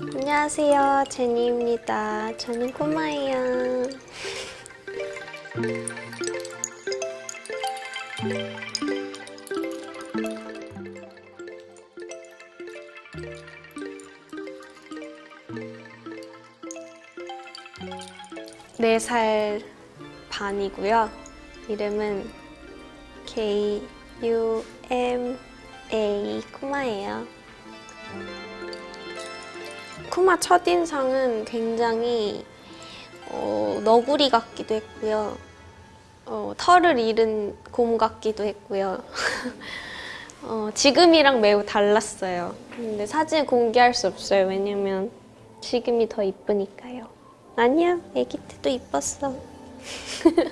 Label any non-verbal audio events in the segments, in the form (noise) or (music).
안녕하세요, 제니입니다. 저는 꼬마예요. 네 살 반이고요. 이름은 K U M A 쿠마예요. 쿠마 첫인상은 굉장히 어, 너구리 같기도 했고요. 어, 털을 잃은 곰 같기도 했고요. (laughs) 어, 지금이랑 매우 달랐어요. 근데 사진 공개할 수 없어요. 왜냐면 지금이 더 이쁘니까요. 아니야, 애기 때도 이뻤어. (laughs)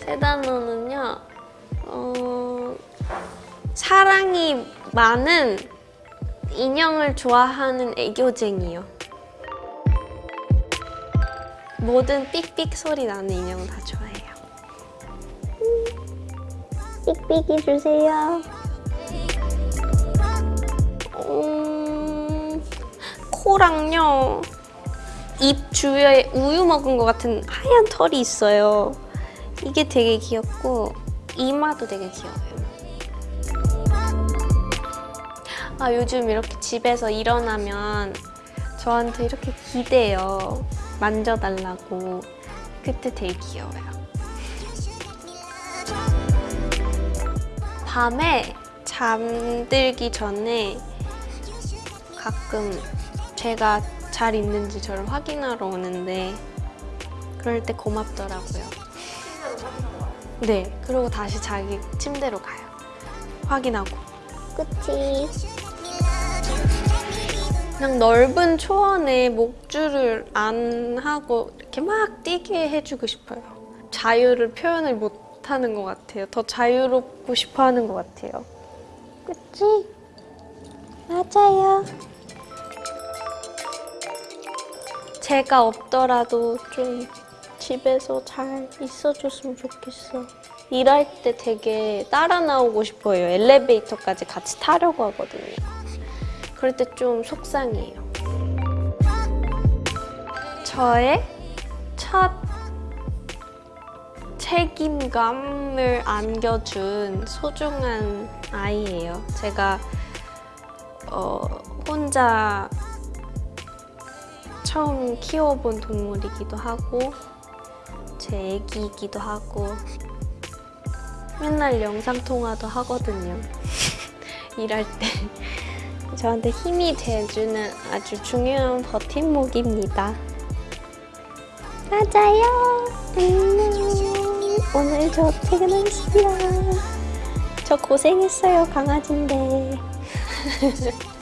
세 단어는요, 어, 사랑이 많은 인형을 좋아하는 애교쟁이요. 모든 삑삑 소리 나는 인형 다 좋아해요. 삑삑이 주세요. 음, 코랑요. 입 주위에 우유 먹은 것 같은 하얀 털이 있어요. 이게 되게 귀엽고 이마도 되게 귀여워요. 아 요즘 이렇게 집에서 일어나면 저한테 이렇게 기대요. 만져달라고. 그때 되게 귀여워요. 밤에 잠들기 전에 가끔 제가 잘 있는지 저를 확인하러 오는데 그럴 때 고맙더라고요. 네, 그리고 다시 자기 침대로 가요. 확인하고. 그치. 그냥 넓은 초원에 목줄을 안 하고 이렇게 막 뛰게 해주고 싶어요. 자유를 표현을 못 하는 것 같아요. 더 자유롭고 싶어 하는 것 같아요. 그치? 맞아요. 제가 없더라도 좀 집에서 잘 있어줬으면 좋겠어. 일할 때 되게 따라 나오고 싶어요. 엘리베이터까지 같이 타려고 하거든요. 그럴 때 좀 속상해요. 저의 첫 책임감을 안겨준 소중한 아이예요. 제가 어, 혼자 처음 키워본 동물이기도 하고 제 애기이기도 하고 맨날 영상통화도 하거든요. (laughs) 일할 때. 저한테 힘이 돼주는 아주 중요한 버팀목입니다. 맞아요. 안녕. 오늘 저 퇴근하겠습니다. 저 고생했어요, 강아지인데. (laughs)